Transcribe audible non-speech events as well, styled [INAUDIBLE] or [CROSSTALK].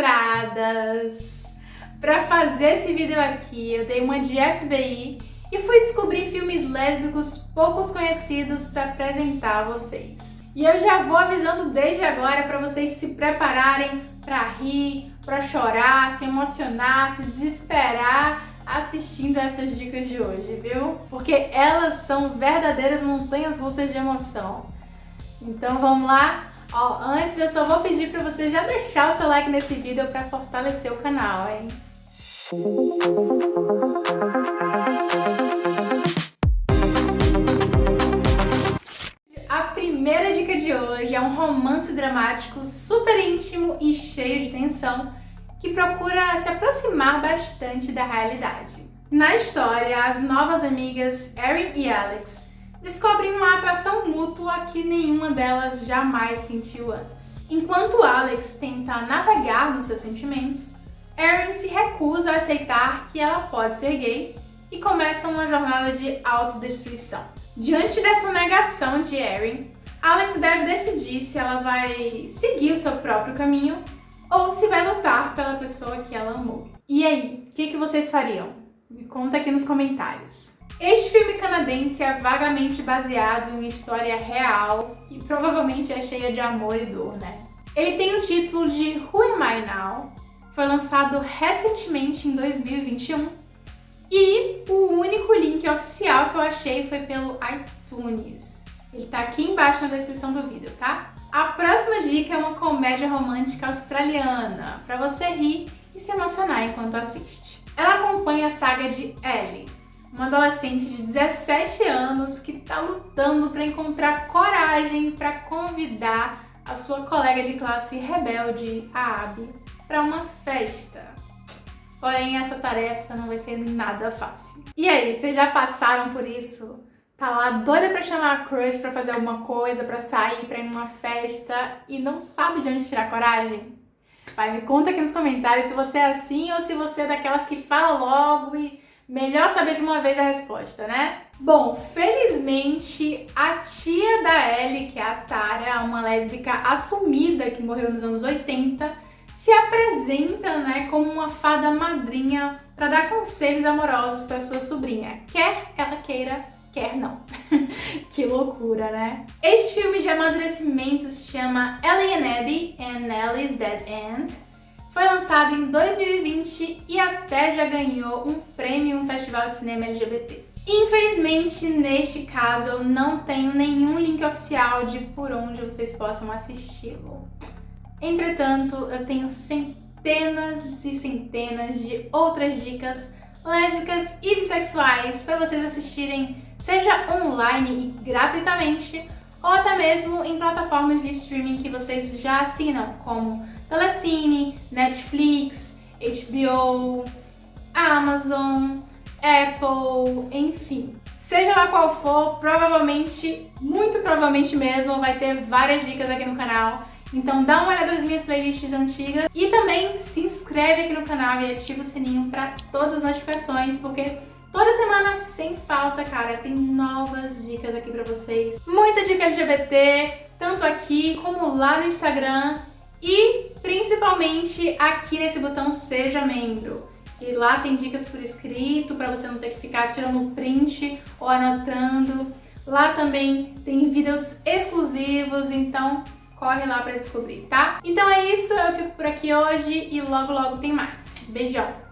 frustradas! Para fazer esse vídeo aqui, eu dei uma de FBI e fui descobrir filmes lésbicos poucos conhecidos para apresentar a vocês. E eu já vou avisando desde agora para vocês se prepararem para rir, para chorar, se emocionar, se desesperar assistindo essas dicas de hoje, viu? Porque elas são verdadeiras montanhas russas de emoção. Então vamos lá? Ó, antes eu só vou pedir para você já deixar o seu like nesse vídeo para fortalecer o canal, hein? A primeira dica de hoje é um romance dramático super íntimo e cheio de tensão que procura se aproximar bastante da realidade. Na história, as novas amigas Erin e Alex descobrem uma atração mútua que nenhuma delas jamais sentiu antes. Enquanto Alex tenta navegar nos seus sentimentos, Erin se recusa a aceitar que ela pode ser gay e começa uma jornada de autodestruição. Diante dessa negação de Erin, Alex deve decidir se ela vai seguir o seu próprio caminho ou se vai lutar pela pessoa que ela amou. E aí, o que, que vocês fariam? Me conta aqui nos comentários. Este filme canadense é vagamente baseado em história real, que provavelmente é cheia de amor e dor, né? Ele tem o título de Who Am I Now? Foi lançado recentemente em 2021 e o único link oficial que eu achei foi pelo iTunes. Ele tá aqui embaixo na descrição do vídeo, tá? A próxima dica é uma comédia romântica australiana, para você rir e se emocionar enquanto assiste. Ela acompanha a saga de Ellie, uma adolescente de 17 anos que está lutando para encontrar coragem para convidar a sua colega de classe rebelde, a Abby, para uma festa. Porém, essa tarefa não vai ser nada fácil. E aí, vocês já passaram por isso? tá lá doida pra chamar a crush pra fazer alguma coisa, pra sair, pra ir numa festa e não sabe de onde tirar coragem? Vai, me conta aqui nos comentários se você é assim ou se você é daquelas que fala logo e melhor saber de uma vez a resposta, né? Bom, felizmente a tia da Ellie, que é a Tara, uma lésbica assumida que morreu nos anos 80, se apresenta né, como uma fada madrinha para dar conselhos amorosos para sua sobrinha, quer ela queira quer não. [LAUGHS] que loucura, né? Este filme de amadurecimento se chama Ellie and Abby and Ellie's Dead End. Foi lançado em 2020 e até já ganhou um prêmio em um festival de cinema LGBT. Infelizmente, neste caso, eu não tenho nenhum link oficial de por onde vocês possam assisti-lo. Entretanto, eu tenho centenas e centenas de outras dicas lésbicas e bissexuais para vocês assistirem seja online e gratuitamente, ou até mesmo em plataformas de streaming que vocês já assinam, como Telecine, Netflix, HBO, Amazon, Apple, enfim. Seja lá qual for, provavelmente, muito provavelmente mesmo, vai ter várias dicas aqui no canal. Então dá uma olhada nas minhas playlists antigas e também se inscreve aqui no canal e ativa o sininho para todas as notificações, porque Toda semana, sem falta, cara, tem novas dicas aqui pra vocês. Muita dica LGBT, tanto aqui como lá no Instagram e principalmente aqui nesse botão Seja Membro. E lá tem dicas por escrito, pra você não ter que ficar tirando print ou anotando. Lá também tem vídeos exclusivos, então corre lá pra descobrir, tá? Então é isso, eu fico por aqui hoje e logo logo tem mais. Beijão!